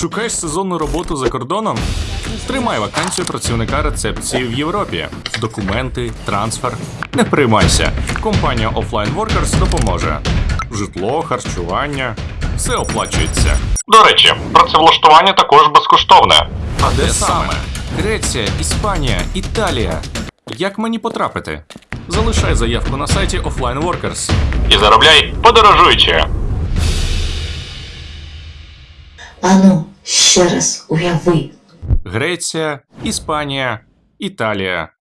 Шукаєш сезонну роботу за кордоном? Тримай вакансію працівника рецепції в Європі. Документи, трансфер. Не приймайся. Компанія Offline Workers допоможе. Житло, харчування. Все оплачується. До речі, працевлаштування також безкоштовне. А де саме? Греція, Іспанія, Італія. Як мені потрапити? Залишай заявку на сайті Offline Workers. І заробляй подорожуючи. Ану, ще раз уяви. Греція, Іспанія, Італія.